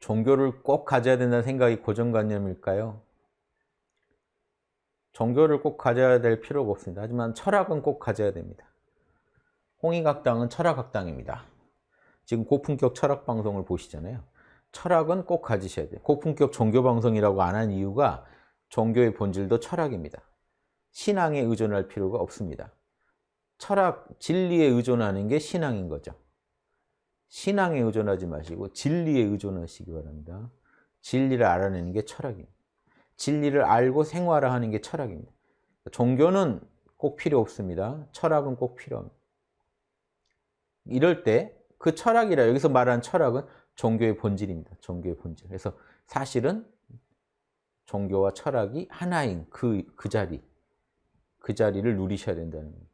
종교를 꼭 가져야 된다는 생각이 고정관념일까요? 종교를 꼭 가져야 될 필요가 없습니다. 하지만 철학은 꼭 가져야 됩니다. 홍익학당은 철학학당입니다. 지금 고품격 철학 방송을 보시잖아요. 철학은 꼭 가지셔야 돼요. 고품격 종교 방송이라고 안 한 이유가 종교의 본질도 철학입니다. 신앙에 의존할 필요가 없습니다. 철학, 진리에 의존하는 게 신앙인 거죠. 신앙에 의존하지 마시고 진리에 의존하시기 바랍니다. 진리를 알아내는 게 철학입니다. 진리를 알고 생활하는 게 철학입니다. 종교는 꼭 필요 없습니다. 철학은 꼭 필요합니다. 이럴 때 그 철학이라 여기서 말하는 철학은 종교의 본질입니다. 종교의 본질. 그래서 사실은 종교와 철학이 하나인 그, 그 자리, 그 자리를 누리셔야 된다는 겁니다.